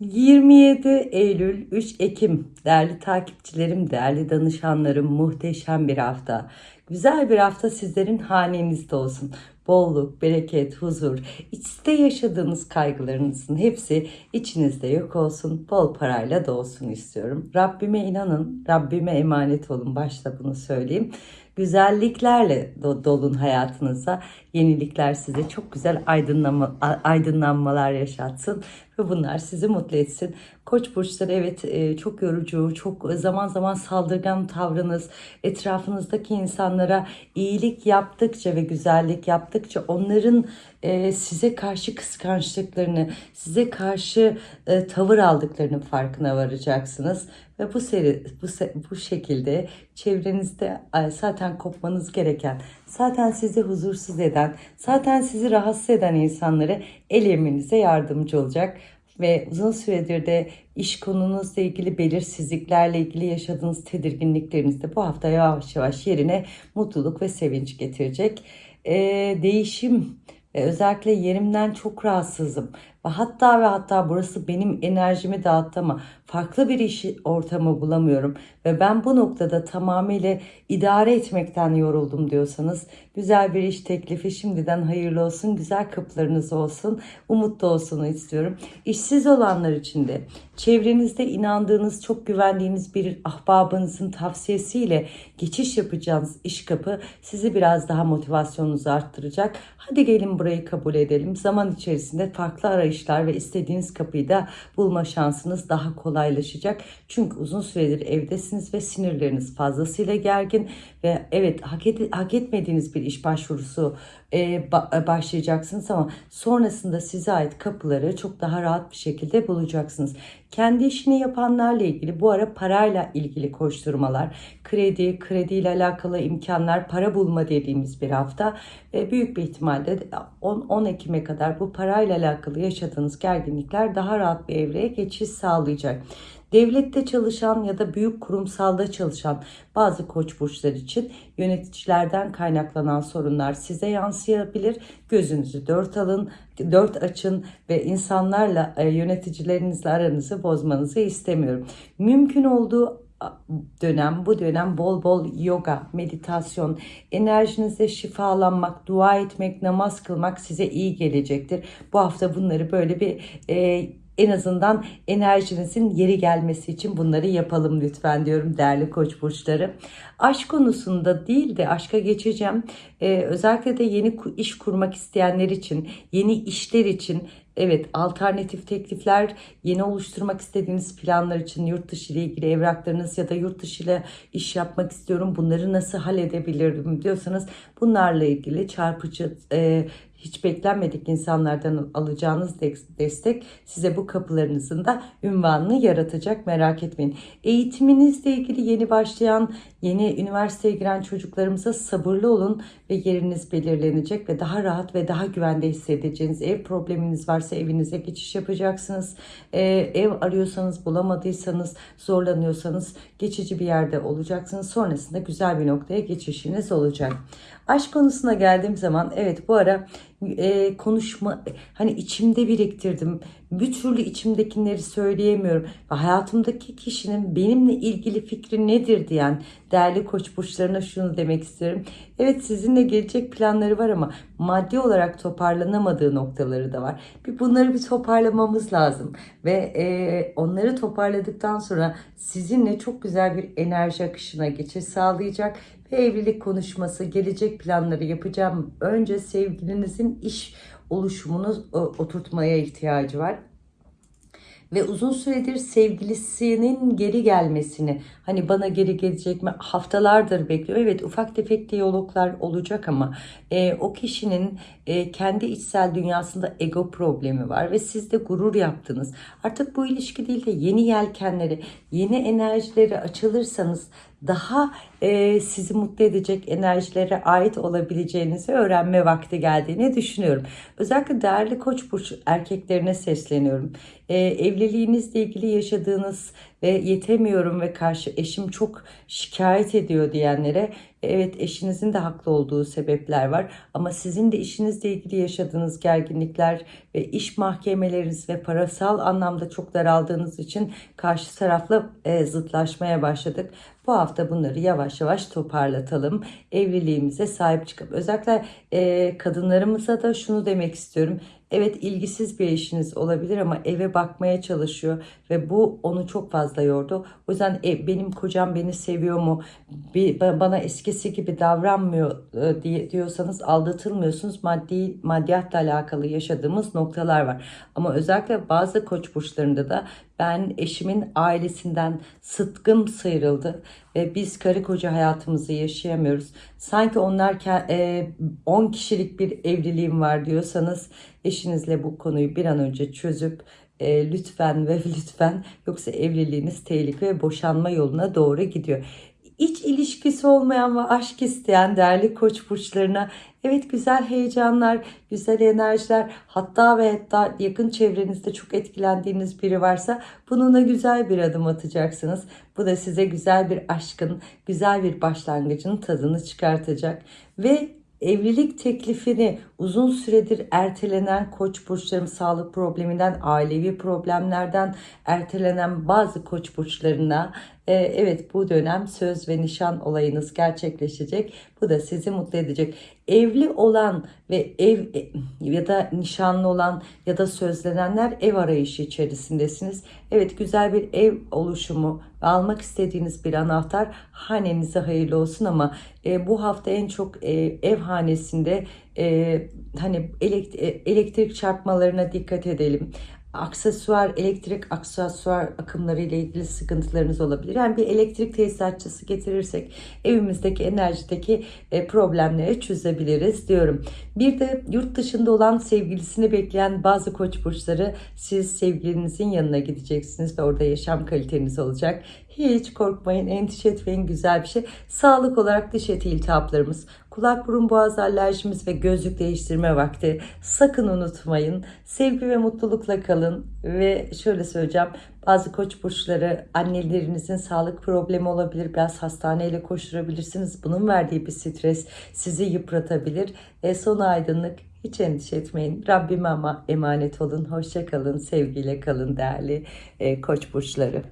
27 Eylül 3 Ekim değerli takipçilerim, değerli danışanlarım muhteşem bir hafta. Güzel bir hafta sizlerin hanenizde olsun. Bolluk, bereket, huzur, içte yaşadığınız kaygılarınızın hepsi içinizde yok olsun. Bol parayla da istiyorum. Rabbime inanın, Rabbime emanet olun. Başta bunu söyleyeyim güzelliklerle do- dolun hayatınıza. Yenilikler size çok güzel aydınlanma, aydınlanmalar yaşatsın ve bunlar sizi mutlu etsin. Koç burçları evet e, çok yorucu, çok zaman zaman saldırgan tavrınız, etrafınızdaki insanlara iyilik yaptıkça ve güzellik yaptıkça onların e, size karşı kıskançlıklarını, size karşı e, tavır aldıklarının farkına varacaksınız. Ve bu seri, bu, bu şekilde çevrenizde zaten kopmanız gereken, zaten sizi huzursuz eden, zaten sizi rahatsız eden insanları el eminize yardımcı olacak. Ve uzun süredir de iş konunuzla ilgili belirsizliklerle ilgili yaşadığınız tedirginlikleriniz de bu hafta yavaş yavaş yerine mutluluk ve sevinç getirecek. E, değişim ve özellikle yerimden çok rahatsızım. Ve hatta ve hatta burası benim enerjimi dağıttı ama farklı bir iş ortamı bulamıyorum. Ve ben bu noktada tamamıyla idare etmekten yoruldum diyorsanız güzel bir iş teklifi şimdiden hayırlı olsun. Güzel kapılarınız olsun. Umutlu olsun istiyorum. İşsiz olanlar için de çevrenizde inandığınız, çok güvendiğiniz bir ahbabınızın tavsiyesiyle geçiş yapacağınız iş kapı sizi biraz daha motivasyonunuzu arttıracak. Hadi gelin burayı kabul edelim. Zaman içerisinde farklı arayışlar ve istediğiniz kapıyı da bulma şansınız daha kolaylaşacak. Çünkü uzun süredir evdesiniz ve sinirleriniz fazlasıyla gergin ve evet hak, ed- hak etmediğiniz bir iş başvurusu e, ba- başlayacaksınız ama sonrasında size ait kapıları çok daha rahat bir şekilde bulacaksınız. Kendi işini yapanlarla ilgili bu ara parayla ilgili koşturmalar, kredi, krediyle alakalı imkanlar, para bulma dediğimiz bir hafta ve büyük bir ihtimalle 10, 10 Ekim'e kadar bu parayla alakalı yaşadığınız gerginlikler daha rahat bir evreye geçiş sağlayacak. Devlette çalışan ya da büyük kurumsalda çalışan bazı koç burçlar için yöneticilerden kaynaklanan sorunlar size yansıyabilir. Gözünüzü dört alın, dört açın ve insanlarla e, yöneticilerinizle aranızı bozmanızı istemiyorum. Mümkün olduğu dönem bu dönem bol bol yoga, meditasyon, enerjinize şifalanmak, dua etmek, namaz kılmak size iyi gelecektir. Bu hafta bunları böyle bir e, en azından enerjinizin yeri gelmesi için bunları yapalım lütfen diyorum değerli koç burçları. Aşk konusunda değil de aşka geçeceğim. Ee, özellikle de yeni iş kurmak isteyenler için, yeni işler için Evet, alternatif teklifler, yeni oluşturmak istediğiniz planlar için yurt dışı ile ilgili evraklarınız ya da yurt dışı ile iş yapmak istiyorum. Bunları nasıl halledebilirim diyorsanız bunlarla ilgili çarpıcı e, hiç beklenmedik insanlardan alacağınız de- destek size bu kapılarınızın da ünvanını yaratacak merak etmeyin. Eğitiminizle ilgili yeni başlayan, yeni üniversiteye giren çocuklarımıza sabırlı olun ve yeriniz belirlenecek ve daha rahat ve daha güvende hissedeceğiniz ev probleminiz varsa evinize geçiş yapacaksınız. Ee, ev arıyorsanız bulamadıysanız zorlanıyorsanız geçici bir yerde olacaksınız. Sonrasında güzel bir noktaya geçişiniz olacak. Aşk konusuna geldiğim zaman evet bu ara e, konuşma hani içimde biriktirdim. Bir türlü içimdekileri söyleyemiyorum. Ve hayatımdaki kişinin benimle ilgili fikri nedir diyen değerli koç burçlarına şunu demek istiyorum. Evet sizinle gelecek planları var ama maddi olarak toparlanamadığı noktaları da var. Bir bunları bir toparlamamız lazım. Ve e, onları toparladıktan sonra sizinle çok güzel bir enerji akışına geçiş sağlayacak ve evlilik konuşması, gelecek planları yapacağım. Önce sevgilinizin iş oluşumunu e, oturtmaya ihtiyacı var ve uzun süredir sevgilisinin geri gelmesini hani bana geri gelecek mi haftalardır bekliyor. Evet ufak tefek diyaloglar olacak ama e, o kişinin e, kendi içsel dünyasında ego problemi var ve siz de gurur yaptınız. Artık bu ilişki değil de yeni yelkenleri, yeni enerjileri açılırsanız daha e, sizi mutlu edecek enerjilere ait olabileceğinizi öğrenme vakti geldiğini düşünüyorum. Özellikle değerli koç burç erkeklerine sesleniyorum. E, evliliğinizle ilgili yaşadığınız ve yetemiyorum ve karşı eşim çok şikayet ediyor diyenlere Evet eşinizin de haklı olduğu sebepler var ama sizin de işinizle ilgili yaşadığınız gerginlikler ve iş mahkemeleriniz ve parasal anlamda çok daraldığınız için karşı tarafla e, zıtlaşmaya başladık. Bu hafta bunları yavaş yavaş toparlatalım. Evliliğimize sahip çıkıp özellikle e, kadınlarımıza da şunu demek istiyorum. Evet ilgisiz bir eşiniz olabilir ama eve bakmaya çalışıyor ve bu onu çok fazla yordu. O yüzden e, benim kocam beni seviyor mu, bir, ba- bana eskisi gibi davranmıyor e, diye diyorsanız aldatılmıyorsunuz. Maddi maddiyatla alakalı yaşadığımız noktalar var. Ama özellikle bazı koç burçlarında da ben eşimin ailesinden sıtkım sıyrıldı ve biz karı koca hayatımızı yaşayamıyoruz. Sanki onlar ke- e, 10 kişilik bir evliliğim var diyorsanız eşinizle bu konuyu bir an önce çözüp e, lütfen ve lütfen yoksa evliliğiniz tehlike ve boşanma yoluna doğru gidiyor. İç ilişkisi olmayan ve aşk isteyen değerli koç burçlarına evet güzel heyecanlar, güzel enerjiler hatta ve hatta yakın çevrenizde çok etkilendiğiniz biri varsa bununla güzel bir adım atacaksınız. Bu da size güzel bir aşkın, güzel bir başlangıcın tadını çıkartacak ve evlilik teklifini uzun süredir ertelenen koç burçlarım sağlık probleminden, ailevi problemlerden ertelenen bazı koç burçlarına e, evet bu dönem söz ve nişan olayınız gerçekleşecek. Bu da sizi mutlu edecek. Evli olan ve ev e, ya da nişanlı olan ya da sözlenenler ev arayışı içerisindesiniz. Evet güzel bir ev oluşumu almak istediğiniz bir anahtar hanenize hayırlı olsun ama e, bu hafta en çok e, ev hanesinde e, hani e, elektrik çarpmalarına dikkat edelim aksesuar, elektrik aksesuar akımları ile ilgili sıkıntılarınız olabilir. Yani bir elektrik tesisatçısı getirirsek evimizdeki enerjideki e, problemleri çözebiliriz diyorum. Bir de yurt dışında olan sevgilisini bekleyen bazı koç burçları siz sevgilinizin yanına gideceksiniz ve orada yaşam kaliteniz olacak. Hiç korkmayın, endişe etmeyin güzel bir şey. Sağlık olarak diş eti iltihaplarımız, kulak burun boğaz alerjimiz ve gözlük değiştirme vakti. Sakın unutmayın. Sevgi ve mutlulukla kalın ve şöyle söyleyeceğim. Bazı koç burçları annelerinizin sağlık problemi olabilir. Biraz hastaneyle koşturabilirsiniz. Bunun verdiği bir stres sizi yıpratabilir. E, son aydınlık hiç endişe etmeyin. Rabbime ama emanet olun. Hoşça kalın. Sevgiyle kalın değerli e, koç burçları.